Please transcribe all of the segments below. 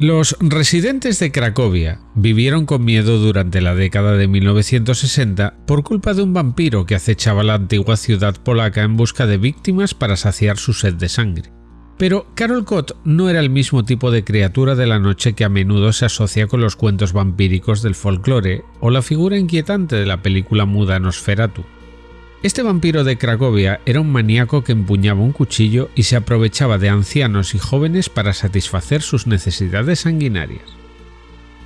Los residentes de Cracovia vivieron con miedo durante la década de 1960 por culpa de un vampiro que acechaba la antigua ciudad polaca en busca de víctimas para saciar su sed de sangre. Pero Carol Cott no era el mismo tipo de criatura de la noche que a menudo se asocia con los cuentos vampíricos del folclore o la figura inquietante de la película muda Nosferatu. Este vampiro de Cracovia era un maníaco que empuñaba un cuchillo y se aprovechaba de ancianos y jóvenes para satisfacer sus necesidades sanguinarias.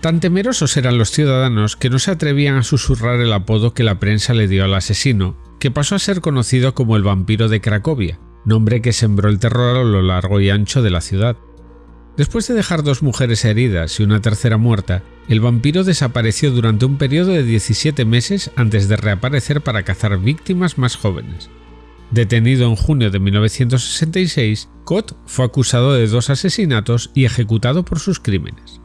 Tan temerosos eran los ciudadanos que no se atrevían a susurrar el apodo que la prensa le dio al asesino, que pasó a ser conocido como el vampiro de Cracovia, nombre que sembró el terror a lo largo y ancho de la ciudad. Después de dejar dos mujeres heridas y una tercera muerta, el vampiro desapareció durante un periodo de 17 meses antes de reaparecer para cazar víctimas más jóvenes. Detenido en junio de 1966, Cott fue acusado de dos asesinatos y ejecutado por sus crímenes.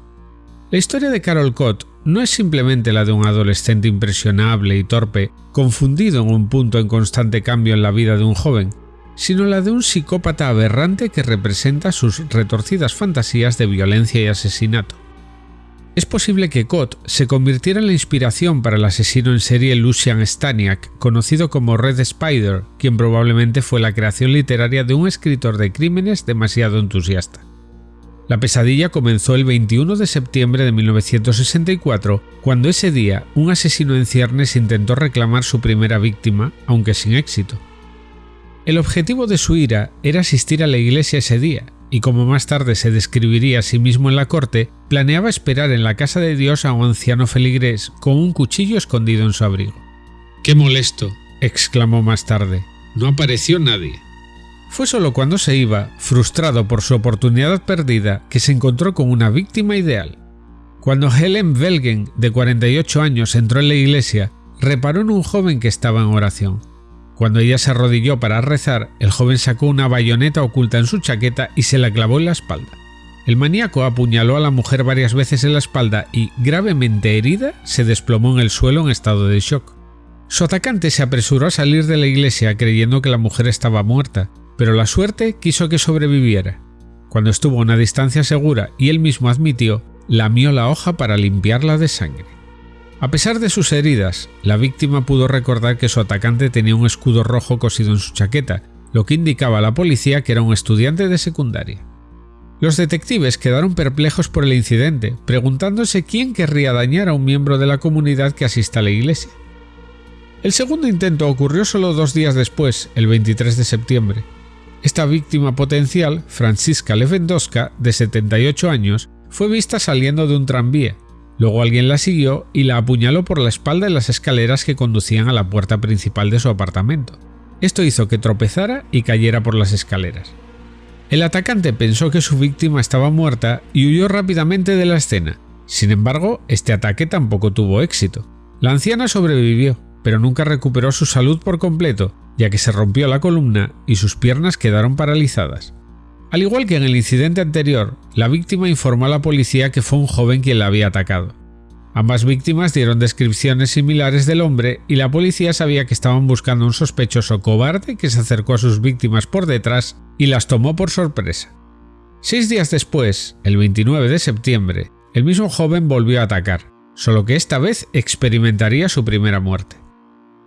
La historia de Carol Cott no es simplemente la de un adolescente impresionable y torpe, confundido en un punto en constante cambio en la vida de un joven, sino la de un psicópata aberrante que representa sus retorcidas fantasías de violencia y asesinato. Es posible que Cott se convirtiera en la inspiración para el asesino en serie Lucian Staniak, conocido como Red Spider, quien probablemente fue la creación literaria de un escritor de crímenes demasiado entusiasta. La pesadilla comenzó el 21 de septiembre de 1964, cuando ese día un asesino en ciernes intentó reclamar su primera víctima, aunque sin éxito. El objetivo de su ira era asistir a la iglesia ese día, y como más tarde se describiría a sí mismo en la corte, planeaba esperar en la casa de Dios a un anciano feligrés con un cuchillo escondido en su abrigo. ¡Qué molesto! exclamó más tarde. No apareció nadie. Fue solo cuando se iba, frustrado por su oportunidad perdida, que se encontró con una víctima ideal. Cuando Helen Velgen, de 48 años, entró en la iglesia, reparó en un joven que estaba en oración. Cuando ella se arrodilló para rezar, el joven sacó una bayoneta oculta en su chaqueta y se la clavó en la espalda. El maníaco apuñaló a la mujer varias veces en la espalda y, gravemente herida, se desplomó en el suelo en estado de shock. Su atacante se apresuró a salir de la iglesia creyendo que la mujer estaba muerta, pero la suerte quiso que sobreviviera. Cuando estuvo a una distancia segura y él mismo admitió, lamió la hoja para limpiarla de sangre. A pesar de sus heridas, la víctima pudo recordar que su atacante tenía un escudo rojo cosido en su chaqueta, lo que indicaba a la policía que era un estudiante de secundaria. Los detectives quedaron perplejos por el incidente, preguntándose quién querría dañar a un miembro de la comunidad que asista a la iglesia. El segundo intento ocurrió solo dos días después, el 23 de septiembre. Esta víctima potencial, Francisca Lewandowska, de 78 años, fue vista saliendo de un tranvía, Luego alguien la siguió y la apuñaló por la espalda en las escaleras que conducían a la puerta principal de su apartamento. Esto hizo que tropezara y cayera por las escaleras. El atacante pensó que su víctima estaba muerta y huyó rápidamente de la escena. Sin embargo, este ataque tampoco tuvo éxito. La anciana sobrevivió, pero nunca recuperó su salud por completo, ya que se rompió la columna y sus piernas quedaron paralizadas. Al igual que en el incidente anterior, la víctima informó a la policía que fue un joven quien la había atacado. Ambas víctimas dieron descripciones similares del hombre y la policía sabía que estaban buscando un sospechoso cobarde que se acercó a sus víctimas por detrás y las tomó por sorpresa. Seis días después, el 29 de septiembre, el mismo joven volvió a atacar, solo que esta vez experimentaría su primera muerte.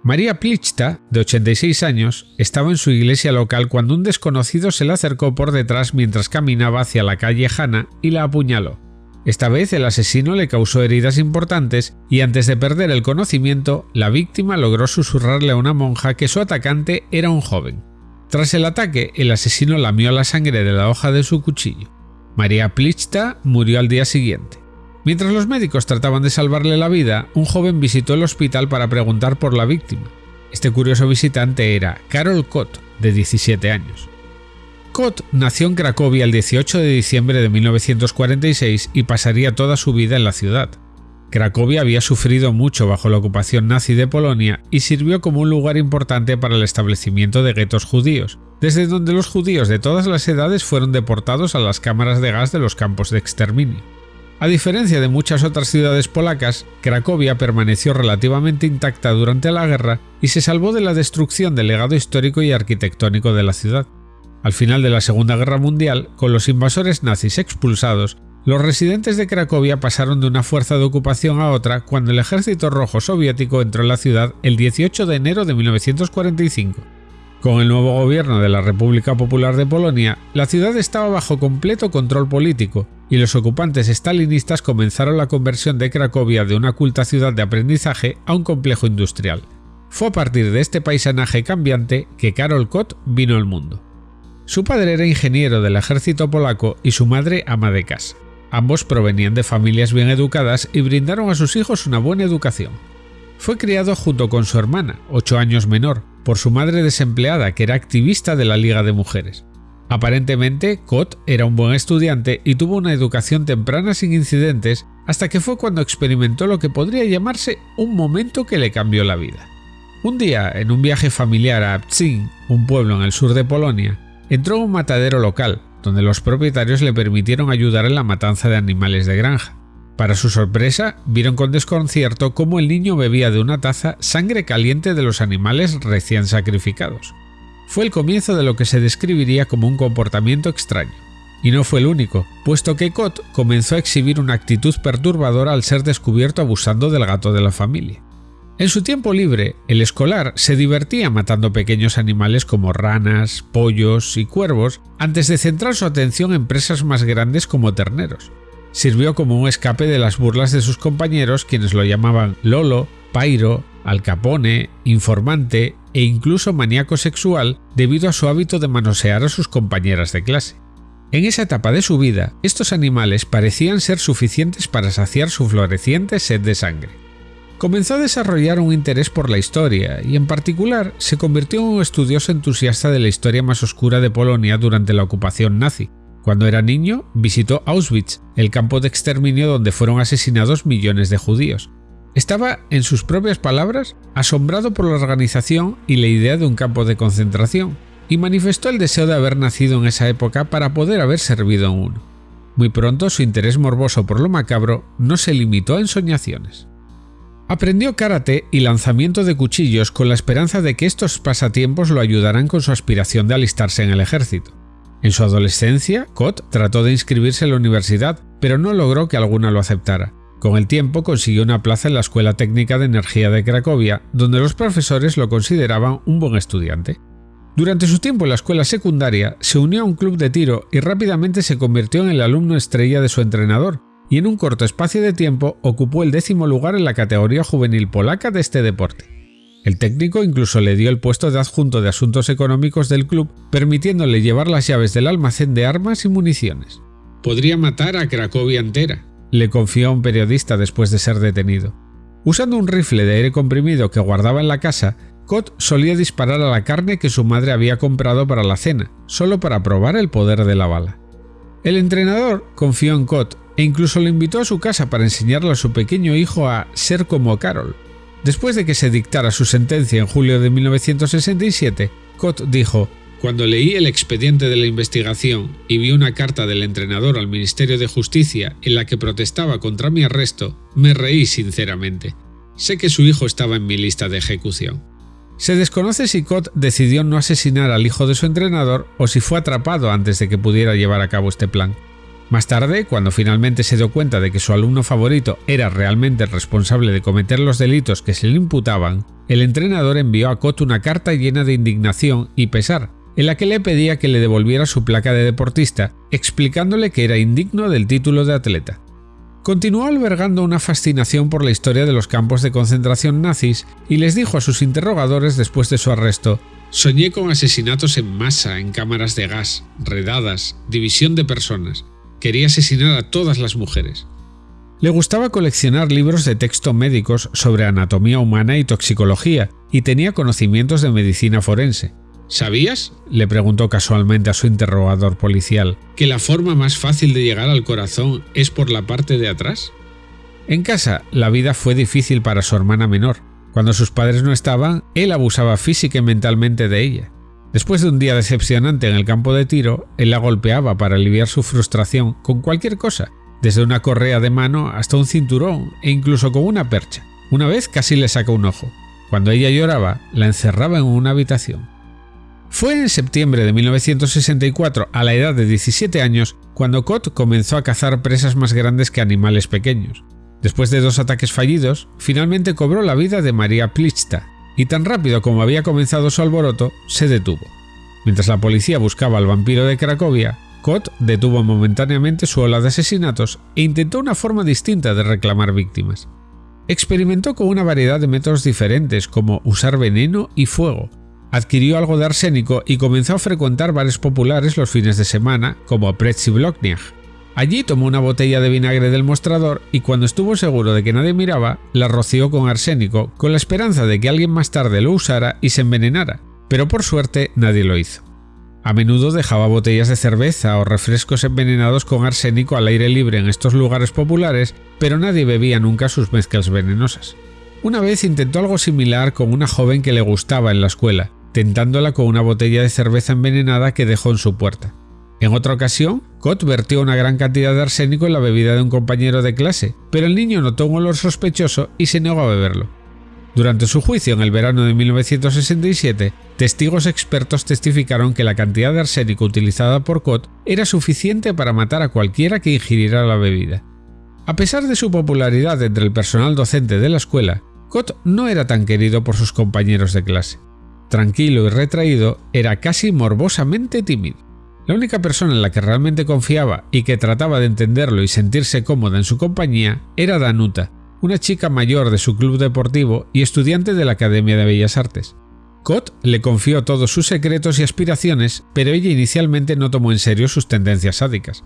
María Plichta, de 86 años, estaba en su iglesia local cuando un desconocido se le acercó por detrás mientras caminaba hacia la calle Hanna y la apuñaló. Esta vez el asesino le causó heridas importantes y antes de perder el conocimiento, la víctima logró susurrarle a una monja que su atacante era un joven. Tras el ataque, el asesino lamió la sangre de la hoja de su cuchillo. María Plichta murió al día siguiente. Mientras los médicos trataban de salvarle la vida, un joven visitó el hospital para preguntar por la víctima. Este curioso visitante era Carol Cott, de 17 años. Cott nació en Cracovia el 18 de diciembre de 1946 y pasaría toda su vida en la ciudad. Cracovia había sufrido mucho bajo la ocupación nazi de Polonia y sirvió como un lugar importante para el establecimiento de guetos judíos, desde donde los judíos de todas las edades fueron deportados a las cámaras de gas de los campos de exterminio. A diferencia de muchas otras ciudades polacas, Cracovia permaneció relativamente intacta durante la guerra y se salvó de la destrucción del legado histórico y arquitectónico de la ciudad. Al final de la Segunda Guerra Mundial, con los invasores nazis expulsados, los residentes de Cracovia pasaron de una fuerza de ocupación a otra cuando el ejército rojo soviético entró en la ciudad el 18 de enero de 1945. Con el nuevo gobierno de la República Popular de Polonia, la ciudad estaba bajo completo control político y los ocupantes estalinistas comenzaron la conversión de Cracovia de una culta ciudad de aprendizaje a un complejo industrial. Fue a partir de este paisanaje cambiante que Karol Kot vino al mundo. Su padre era ingeniero del ejército polaco y su madre ama de casa. Ambos provenían de familias bien educadas y brindaron a sus hijos una buena educación. Fue criado junto con su hermana, ocho años menor, por su madre desempleada que era activista de la Liga de Mujeres. Aparentemente, Kot era un buen estudiante y tuvo una educación temprana sin incidentes hasta que fue cuando experimentó lo que podría llamarse un momento que le cambió la vida. Un día, en un viaje familiar a Pcin, un pueblo en el sur de Polonia, entró a un matadero local, donde los propietarios le permitieron ayudar en la matanza de animales de granja. Para su sorpresa, vieron con desconcierto cómo el niño bebía de una taza sangre caliente de los animales recién sacrificados. Fue el comienzo de lo que se describiría como un comportamiento extraño. Y no fue el único, puesto que Cot comenzó a exhibir una actitud perturbadora al ser descubierto abusando del gato de la familia. En su tiempo libre, el escolar se divertía matando pequeños animales como ranas, pollos y cuervos antes de centrar su atención en presas más grandes como terneros. Sirvió como un escape de las burlas de sus compañeros quienes lo llamaban Lolo, Pairo, Alcapone, informante e incluso maníaco sexual debido a su hábito de manosear a sus compañeras de clase. En esa etapa de su vida, estos animales parecían ser suficientes para saciar su floreciente sed de sangre comenzó a desarrollar un interés por la historia y en particular se convirtió en un estudioso entusiasta de la historia más oscura de Polonia durante la ocupación nazi. Cuando era niño, visitó Auschwitz, el campo de exterminio donde fueron asesinados millones de judíos. Estaba, en sus propias palabras, asombrado por la organización y la idea de un campo de concentración, y manifestó el deseo de haber nacido en esa época para poder haber servido en uno. Muy pronto su interés morboso por lo macabro no se limitó a ensoñaciones. Aprendió karate y lanzamiento de cuchillos con la esperanza de que estos pasatiempos lo ayudaran con su aspiración de alistarse en el ejército. En su adolescencia, Kot trató de inscribirse en la universidad, pero no logró que alguna lo aceptara. Con el tiempo consiguió una plaza en la Escuela Técnica de Energía de Cracovia, donde los profesores lo consideraban un buen estudiante. Durante su tiempo en la escuela secundaria, se unió a un club de tiro y rápidamente se convirtió en el alumno estrella de su entrenador, y en un corto espacio de tiempo ocupó el décimo lugar en la categoría juvenil polaca de este deporte. El técnico incluso le dio el puesto de adjunto de asuntos económicos del club, permitiéndole llevar las llaves del almacén de armas y municiones. Podría matar a Cracovia entera, le confió a un periodista después de ser detenido. Usando un rifle de aire comprimido que guardaba en la casa, Kot solía disparar a la carne que su madre había comprado para la cena, solo para probar el poder de la bala. El entrenador confió en Kot e incluso lo invitó a su casa para enseñarle a su pequeño hijo a ser como Carol. Después de que se dictara su sentencia en julio de 1967, Cott dijo, Cuando leí el expediente de la investigación y vi una carta del entrenador al Ministerio de Justicia en la que protestaba contra mi arresto, me reí sinceramente. Sé que su hijo estaba en mi lista de ejecución. Se desconoce si Cott decidió no asesinar al hijo de su entrenador o si fue atrapado antes de que pudiera llevar a cabo este plan. Más tarde, cuando finalmente se dio cuenta de que su alumno favorito era realmente el responsable de cometer los delitos que se le imputaban, el entrenador envió a Cot una carta llena de indignación y pesar, en la que le pedía que le devolviera su placa de deportista, explicándole que era indigno del título de atleta. Continuó albergando una fascinación por la historia de los campos de concentración nazis y les dijo a sus interrogadores después de su arresto Soñé con asesinatos en masa en cámaras de gas, redadas, división de personas. Quería asesinar a todas las mujeres. Le gustaba coleccionar libros de texto médicos sobre anatomía humana y toxicología, y tenía conocimientos de medicina forense. ¿Sabías? le preguntó casualmente a su interrogador policial, que la forma más fácil de llegar al corazón es por la parte de atrás. En casa, la vida fue difícil para su hermana menor. Cuando sus padres no estaban, él abusaba física y mentalmente de ella. Después de un día decepcionante en el campo de tiro, él la golpeaba para aliviar su frustración con cualquier cosa, desde una correa de mano hasta un cinturón e incluso con una percha. Una vez casi le sacó un ojo. Cuando ella lloraba, la encerraba en una habitación. Fue en septiembre de 1964, a la edad de 17 años, cuando Kot comenzó a cazar presas más grandes que animales pequeños. Después de dos ataques fallidos, finalmente cobró la vida de María Plichta, y tan rápido como había comenzado su alboroto, se detuvo. Mientras la policía buscaba al vampiro de Cracovia, Kot detuvo momentáneamente su ola de asesinatos e intentó una forma distinta de reclamar víctimas. Experimentó con una variedad de métodos diferentes como usar veneno y fuego. Adquirió algo de arsénico y comenzó a frecuentar bares populares los fines de semana como Pretzi Blokniak. Allí tomó una botella de vinagre del mostrador y cuando estuvo seguro de que nadie miraba, la roció con arsénico con la esperanza de que alguien más tarde lo usara y se envenenara, pero por suerte nadie lo hizo. A menudo dejaba botellas de cerveza o refrescos envenenados con arsénico al aire libre en estos lugares populares, pero nadie bebía nunca sus mezclas venenosas. Una vez intentó algo similar con una joven que le gustaba en la escuela, tentándola con una botella de cerveza envenenada que dejó en su puerta. En otra ocasión, Cott vertió una gran cantidad de arsénico en la bebida de un compañero de clase, pero el niño notó un olor sospechoso y se negó a beberlo. Durante su juicio en el verano de 1967, testigos expertos testificaron que la cantidad de arsénico utilizada por Cott era suficiente para matar a cualquiera que ingiriera la bebida. A pesar de su popularidad entre el personal docente de la escuela, Cott no era tan querido por sus compañeros de clase. Tranquilo y retraído, era casi morbosamente tímido. La única persona en la que realmente confiaba y que trataba de entenderlo y sentirse cómoda en su compañía era Danuta, una chica mayor de su club deportivo y estudiante de la Academia de Bellas Artes. Cott le confió todos sus secretos y aspiraciones, pero ella inicialmente no tomó en serio sus tendencias sádicas.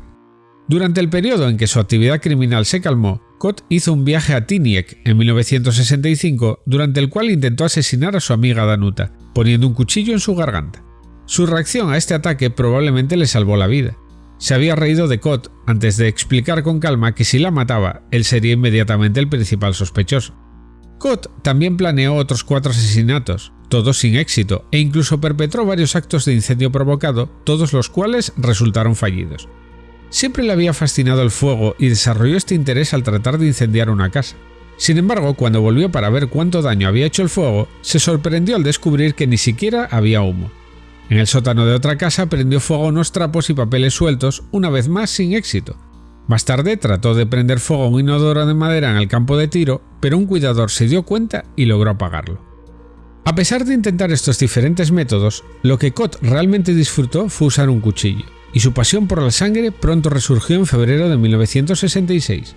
Durante el periodo en que su actividad criminal se calmó, Cott hizo un viaje a Tiniek en 1965, durante el cual intentó asesinar a su amiga Danuta, poniendo un cuchillo en su garganta. Su reacción a este ataque probablemente le salvó la vida se había reído de Cott antes de explicar con calma que si la mataba, él sería inmediatamente el principal sospechoso. Cott también planeó otros cuatro asesinatos, todos sin éxito, e incluso perpetró varios actos de incendio provocado, todos los cuales resultaron fallidos. Siempre le había fascinado el fuego y desarrolló este interés al tratar de incendiar una casa. Sin embargo, cuando volvió para ver cuánto daño había hecho el fuego, se sorprendió al descubrir que ni siquiera había humo. En el sótano de otra casa prendió fuego unos trapos y papeles sueltos, una vez más sin éxito. Más tarde trató de prender fuego a un inodoro de madera en el campo de tiro, pero un cuidador se dio cuenta y logró apagarlo. A pesar de intentar estos diferentes métodos, lo que Cott realmente disfrutó fue usar un cuchillo, y su pasión por la sangre pronto resurgió en febrero de 1966.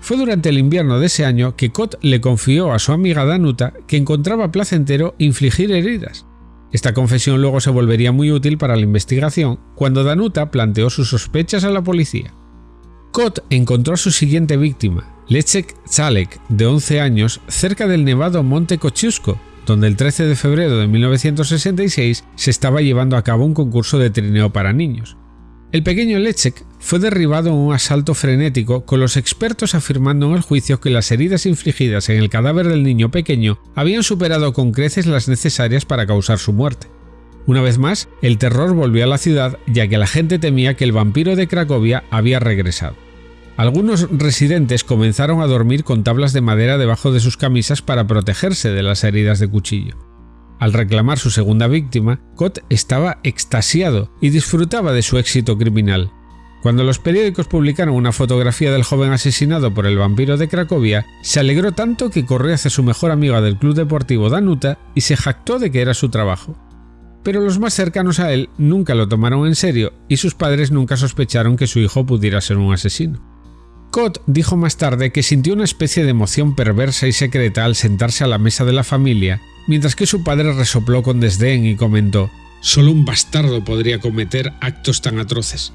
Fue durante el invierno de ese año que Cott le confió a su amiga Danuta que encontraba placentero infligir heridas, esta confesión luego se volvería muy útil para la investigación cuando Danuta planteó sus sospechas a la policía. Cott encontró a su siguiente víctima, Lechek Zalek, de 11 años, cerca del nevado Monte Kosciuszko, donde el 13 de febrero de 1966 se estaba llevando a cabo un concurso de trineo para niños. El pequeño Lechek fue derribado en un asalto frenético, con los expertos afirmando en el juicio que las heridas infligidas en el cadáver del niño pequeño habían superado con creces las necesarias para causar su muerte. Una vez más, el terror volvió a la ciudad ya que la gente temía que el vampiro de Cracovia había regresado. Algunos residentes comenzaron a dormir con tablas de madera debajo de sus camisas para protegerse de las heridas de cuchillo. Al reclamar su segunda víctima, Cott estaba extasiado y disfrutaba de su éxito criminal. Cuando los periódicos publicaron una fotografía del joven asesinado por el vampiro de Cracovia, se alegró tanto que corrió hacia su mejor amiga del club deportivo Danuta y se jactó de que era su trabajo. Pero los más cercanos a él nunca lo tomaron en serio y sus padres nunca sospecharon que su hijo pudiera ser un asesino. Cott dijo más tarde que sintió una especie de emoción perversa y secreta al sentarse a la mesa de la familia mientras que su padre resopló con desdén y comentó Solo un bastardo podría cometer actos tan atroces.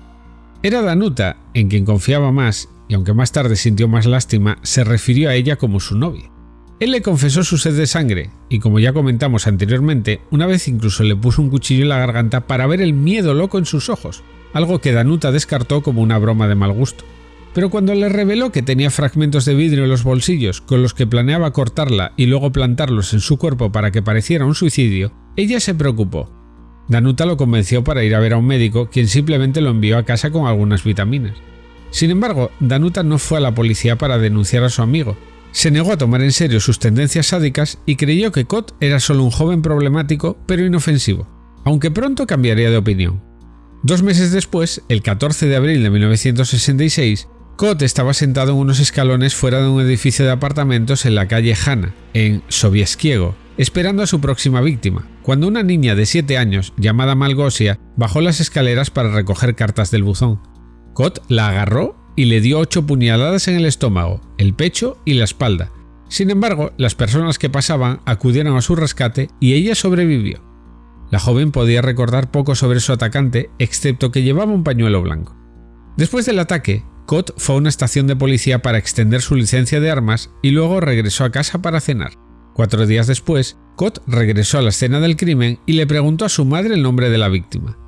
Era Danuta, en quien confiaba más, y aunque más tarde sintió más lástima, se refirió a ella como su novia. Él le confesó su sed de sangre, y como ya comentamos anteriormente, una vez incluso le puso un cuchillo en la garganta para ver el miedo loco en sus ojos, algo que Danuta descartó como una broma de mal gusto pero cuando le reveló que tenía fragmentos de vidrio en los bolsillos con los que planeaba cortarla y luego plantarlos en su cuerpo para que pareciera un suicidio, ella se preocupó. Danuta lo convenció para ir a ver a un médico, quien simplemente lo envió a casa con algunas vitaminas. Sin embargo, Danuta no fue a la policía para denunciar a su amigo. Se negó a tomar en serio sus tendencias sádicas y creyó que Cott era solo un joven problemático pero inofensivo. aunque pronto cambiaría de opinión. Dos meses después, el 14 de abril de 1966, Cott estaba sentado en unos escalones fuera de un edificio de apartamentos en la calle Hanna, en Sobieskiego, esperando a su próxima víctima, cuando una niña de 7 años, llamada Malgosia, bajó las escaleras para recoger cartas del buzón. Cott la agarró y le dio ocho puñaladas en el estómago, el pecho y la espalda. Sin embargo, las personas que pasaban acudieron a su rescate y ella sobrevivió. La joven podía recordar poco sobre su atacante, excepto que llevaba un pañuelo blanco. Después del ataque, Cott fue a una estación de policía para extender su licencia de armas y luego regresó a casa para cenar. Cuatro días después, Cott regresó a la escena del crimen y le preguntó a su madre el nombre de la víctima.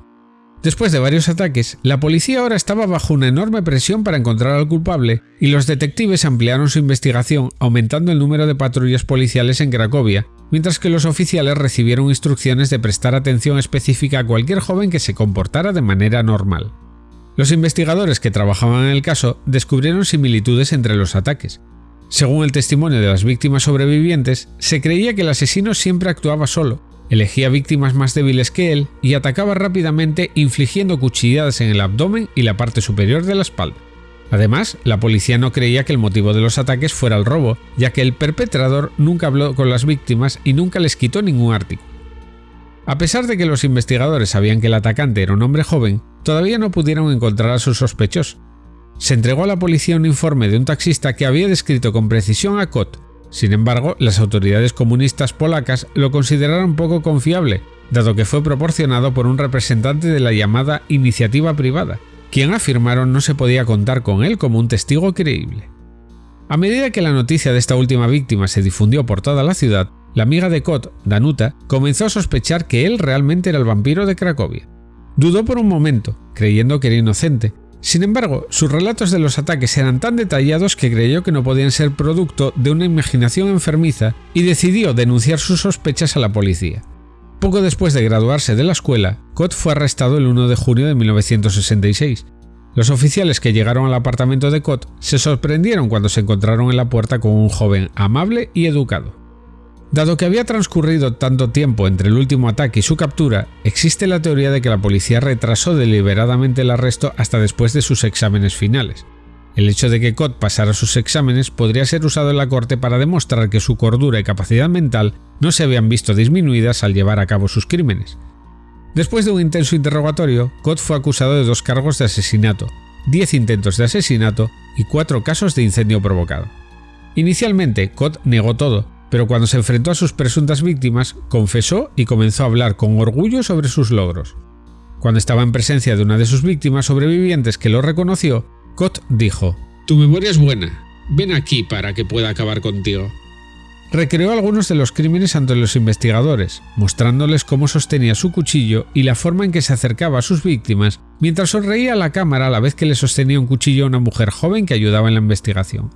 Después de varios ataques, la policía ahora estaba bajo una enorme presión para encontrar al culpable y los detectives ampliaron su investigación aumentando el número de patrullas policiales en Cracovia, mientras que los oficiales recibieron instrucciones de prestar atención específica a cualquier joven que se comportara de manera normal. Los investigadores que trabajaban en el caso descubrieron similitudes entre los ataques. Según el testimonio de las víctimas sobrevivientes, se creía que el asesino siempre actuaba solo, elegía víctimas más débiles que él y atacaba rápidamente infligiendo cuchilladas en el abdomen y la parte superior de la espalda. Además, la policía no creía que el motivo de los ataques fuera el robo, ya que el perpetrador nunca habló con las víctimas y nunca les quitó ningún artículo. A pesar de que los investigadores sabían que el atacante era un hombre joven, todavía no pudieron encontrar a su sospechoso. Se entregó a la policía un informe de un taxista que había descrito con precisión a Kot. Sin embargo, las autoridades comunistas polacas lo consideraron poco confiable, dado que fue proporcionado por un representante de la llamada iniciativa privada, quien afirmaron no se podía contar con él como un testigo creíble. A medida que la noticia de esta última víctima se difundió por toda la ciudad, la amiga de Kot, Danuta, comenzó a sospechar que él realmente era el vampiro de Cracovia. Dudó por un momento, creyendo que era inocente. Sin embargo, sus relatos de los ataques eran tan detallados que creyó que no podían ser producto de una imaginación enfermiza y decidió denunciar sus sospechas a la policía. Poco después de graduarse de la escuela, Kot fue arrestado el 1 de junio de 1966. Los oficiales que llegaron al apartamento de Kot se sorprendieron cuando se encontraron en la puerta con un joven amable y educado. Dado que había transcurrido tanto tiempo entre el último ataque y su captura, existe la teoría de que la policía retrasó deliberadamente el arresto hasta después de sus exámenes finales. El hecho de que Cott pasara sus exámenes podría ser usado en la corte para demostrar que su cordura y capacidad mental no se habían visto disminuidas al llevar a cabo sus crímenes. Después de un intenso interrogatorio, Cott fue acusado de dos cargos de asesinato, 10 intentos de asesinato y 4 casos de incendio provocado. Inicialmente, Cott negó todo, pero cuando se enfrentó a sus presuntas víctimas, confesó y comenzó a hablar con orgullo sobre sus logros. Cuando estaba en presencia de una de sus víctimas sobrevivientes que lo reconoció, Cott dijo, Tu memoria es buena, ven aquí para que pueda acabar contigo. Recreó algunos de los crímenes ante los investigadores, mostrándoles cómo sostenía su cuchillo y la forma en que se acercaba a sus víctimas, mientras sonreía a la cámara a la vez que le sostenía un cuchillo a una mujer joven que ayudaba en la investigación.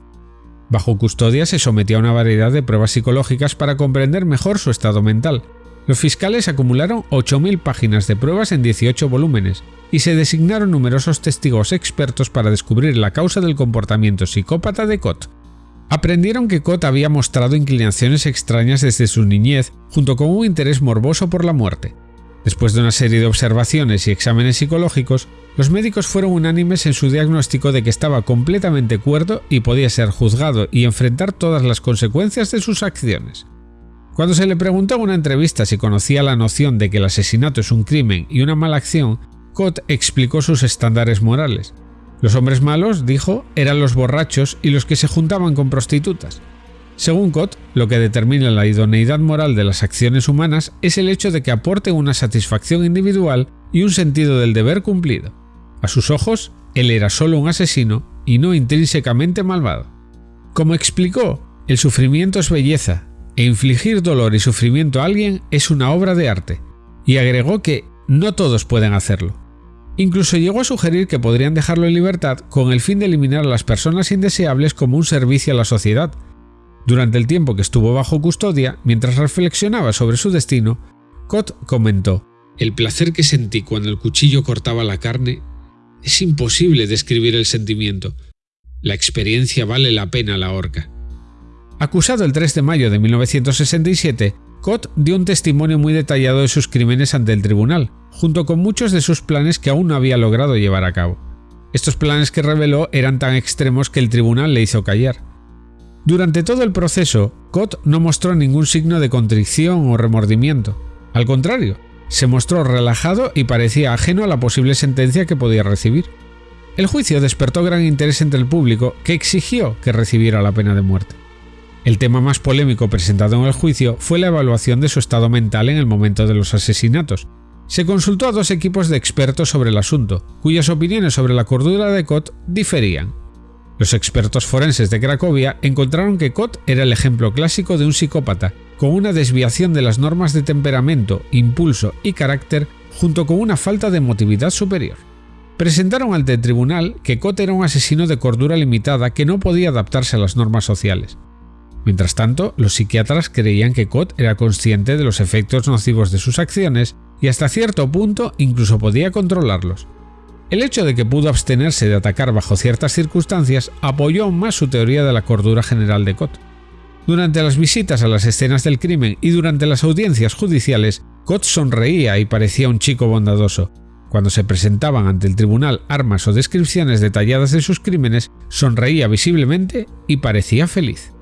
Bajo custodia se sometió a una variedad de pruebas psicológicas para comprender mejor su estado mental. Los fiscales acumularon 8.000 páginas de pruebas en 18 volúmenes y se designaron numerosos testigos expertos para descubrir la causa del comportamiento psicópata de Cott. Aprendieron que Cott había mostrado inclinaciones extrañas desde su niñez, junto con un interés morboso por la muerte. Después de una serie de observaciones y exámenes psicológicos, los médicos fueron unánimes en su diagnóstico de que estaba completamente cuerdo y podía ser juzgado y enfrentar todas las consecuencias de sus acciones. Cuando se le preguntó en una entrevista si conocía la noción de que el asesinato es un crimen y una mala acción, Cott explicó sus estándares morales. Los hombres malos, dijo, eran los borrachos y los que se juntaban con prostitutas. Según Cott, lo que determina la idoneidad moral de las acciones humanas es el hecho de que aporten una satisfacción individual y un sentido del deber cumplido. A sus ojos, él era solo un asesino y no intrínsecamente malvado. Como explicó, el sufrimiento es belleza, e infligir dolor y sufrimiento a alguien es una obra de arte, y agregó que no todos pueden hacerlo. Incluso llegó a sugerir que podrían dejarlo en libertad con el fin de eliminar a las personas indeseables como un servicio a la sociedad, durante el tiempo que estuvo bajo custodia, mientras reflexionaba sobre su destino, Cott comentó, El placer que sentí cuando el cuchillo cortaba la carne es imposible describir el sentimiento. La experiencia vale la pena la horca. Acusado el 3 de mayo de 1967, Cott dio un testimonio muy detallado de sus crímenes ante el tribunal, junto con muchos de sus planes que aún no había logrado llevar a cabo. Estos planes que reveló eran tan extremos que el tribunal le hizo callar. Durante todo el proceso, Cott no mostró ningún signo de contrición o remordimiento. Al contrario, se mostró relajado y parecía ajeno a la posible sentencia que podía recibir. El juicio despertó gran interés entre el público que exigió que recibiera la pena de muerte. El tema más polémico presentado en el juicio fue la evaluación de su estado mental en el momento de los asesinatos. Se consultó a dos equipos de expertos sobre el asunto, cuyas opiniones sobre la cordura de Cott diferían. Los expertos forenses de Cracovia encontraron que Cott era el ejemplo clásico de un psicópata, con una desviación de las normas de temperamento, impulso y carácter, junto con una falta de emotividad superior. Presentaron ante el tribunal que Cott era un asesino de cordura limitada que no podía adaptarse a las normas sociales. Mientras tanto, los psiquiatras creían que Cott era consciente de los efectos nocivos de sus acciones y hasta cierto punto incluso podía controlarlos. El hecho de que pudo abstenerse de atacar bajo ciertas circunstancias apoyó aún más su teoría de la cordura general de Cott. Durante las visitas a las escenas del crimen y durante las audiencias judiciales, Cott sonreía y parecía un chico bondadoso. Cuando se presentaban ante el tribunal armas o descripciones detalladas de sus crímenes, sonreía visiblemente y parecía feliz.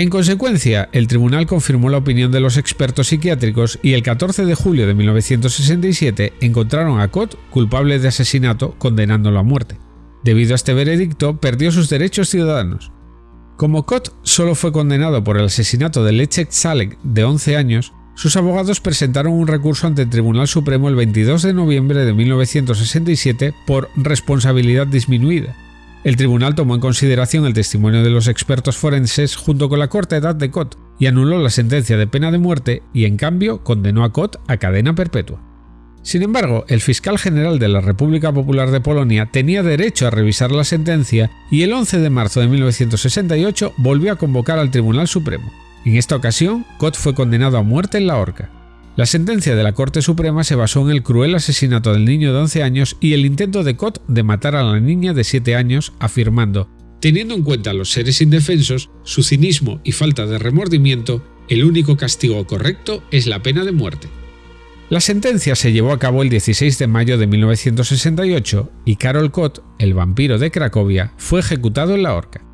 En consecuencia, el tribunal confirmó la opinión de los expertos psiquiátricos y el 14 de julio de 1967 encontraron a Cott culpable de asesinato condenándolo a muerte. Debido a este veredicto, perdió sus derechos ciudadanos. Como Cott solo fue condenado por el asesinato de Lechek Salek de 11 años, sus abogados presentaron un recurso ante el Tribunal Supremo el 22 de noviembre de 1967 por responsabilidad disminuida, el tribunal tomó en consideración el testimonio de los expertos forenses junto con la corta edad de Cott y anuló la sentencia de pena de muerte y en cambio condenó a Cott a cadena perpetua. Sin embargo, el fiscal general de la República Popular de Polonia tenía derecho a revisar la sentencia y el 11 de marzo de 1968 volvió a convocar al Tribunal Supremo. En esta ocasión, Cott fue condenado a muerte en la horca. La sentencia de la Corte Suprema se basó en el cruel asesinato del niño de 11 años y el intento de Cott de matar a la niña de 7 años, afirmando, teniendo en cuenta los seres indefensos, su cinismo y falta de remordimiento, el único castigo correcto es la pena de muerte. La sentencia se llevó a cabo el 16 de mayo de 1968 y Karol Cott, el vampiro de Cracovia, fue ejecutado en la horca.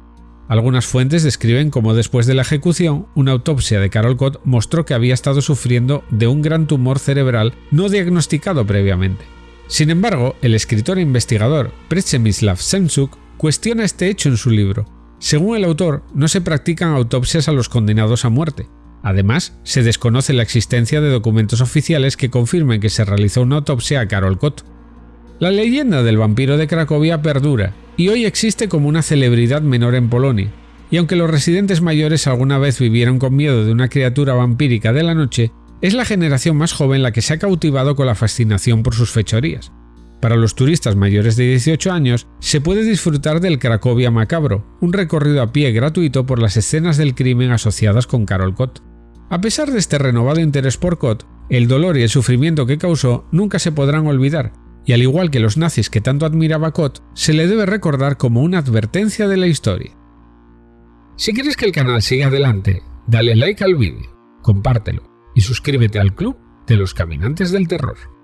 Algunas fuentes describen cómo después de la ejecución, una autopsia de Carol Cott mostró que había estado sufriendo de un gran tumor cerebral no diagnosticado previamente. Sin embargo, el escritor e investigador Przemyslav Semsuk cuestiona este hecho en su libro. Según el autor, no se practican autopsias a los condenados a muerte. Además, se desconoce la existencia de documentos oficiales que confirmen que se realizó una autopsia a Carol Cott. La leyenda del vampiro de Cracovia perdura y hoy existe como una celebridad menor en Polonia. Y aunque los residentes mayores alguna vez vivieron con miedo de una criatura vampírica de la noche, es la generación más joven la que se ha cautivado con la fascinación por sus fechorías. Para los turistas mayores de 18 años, se puede disfrutar del Cracovia Macabro, un recorrido a pie gratuito por las escenas del crimen asociadas con Karol Kott. A pesar de este renovado interés por Kott, el dolor y el sufrimiento que causó nunca se podrán olvidar, y al igual que los nazis que tanto admiraba Cott, se le debe recordar como una advertencia de la historia. Si quieres que el canal siga adelante, dale like al vídeo, compártelo y suscríbete al club de los caminantes del terror.